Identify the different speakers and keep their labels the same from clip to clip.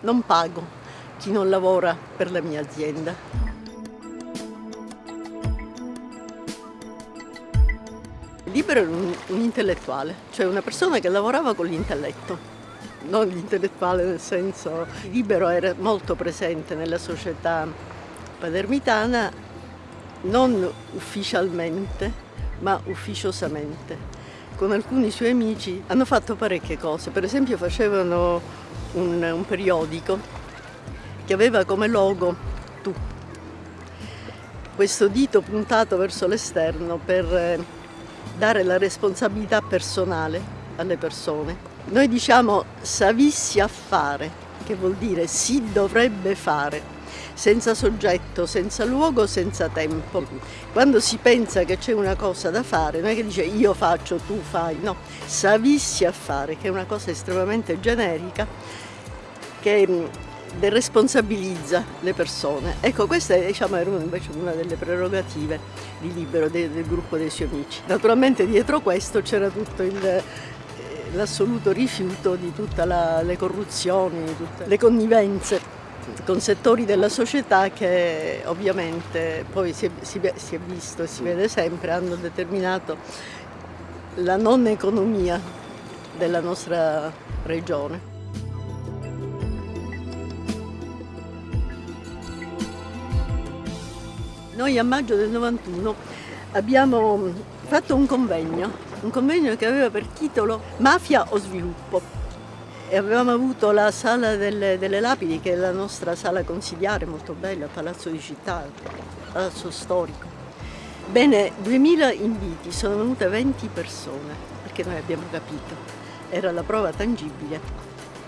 Speaker 1: non pago chi non lavora per la mia azienda. Libero era un, un intellettuale, cioè una persona che lavorava con l'intelletto, non l'intellettuale nel senso libero era molto presente nella società palermitana, non ufficialmente, ma ufficiosamente. Con alcuni suoi amici hanno fatto parecchie cose, per esempio facevano un, un periodico che aveva come logo tu, questo dito puntato verso l'esterno per eh, dare la responsabilità personale alle persone. Noi diciamo savissi a fare, che vuol dire si dovrebbe fare, senza soggetto, senza luogo, senza tempo. Quando si pensa che c'è una cosa da fare, non è che dice io faccio, tu fai, no, savissi a fare, che è una cosa estremamente generica, che mm, deresponsabilizza le persone. Ecco, questa diciamo, era invece una delle prerogative di Libero, del, del gruppo dei suoi amici. Naturalmente dietro questo c'era tutto il l'assoluto rifiuto di tutte le corruzioni, tutte le connivenze con settori della società che ovviamente poi si è, si, si è visto e si vede sempre hanno determinato la non economia della nostra regione. Noi a maggio del 91 abbiamo fatto un convegno, un convegno che aveva per titolo Mafia o sviluppo e avevamo avuto la sala delle, delle, lapidi che è la nostra sala consigliare molto bella, Palazzo di Città, Palazzo Storico. Bene, 2000 inviti, sono venute 20 persone perché noi abbiamo capito, era la prova tangibile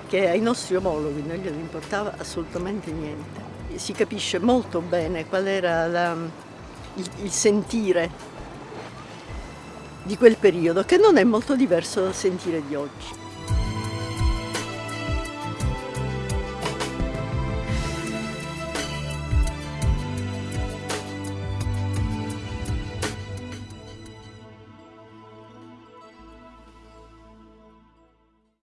Speaker 1: che ai nostri omologhi non gliene importava assolutamente niente. Si capisce molto bene qual era la, il, il sentire di quel periodo che non è molto diverso dal sentire di oggi.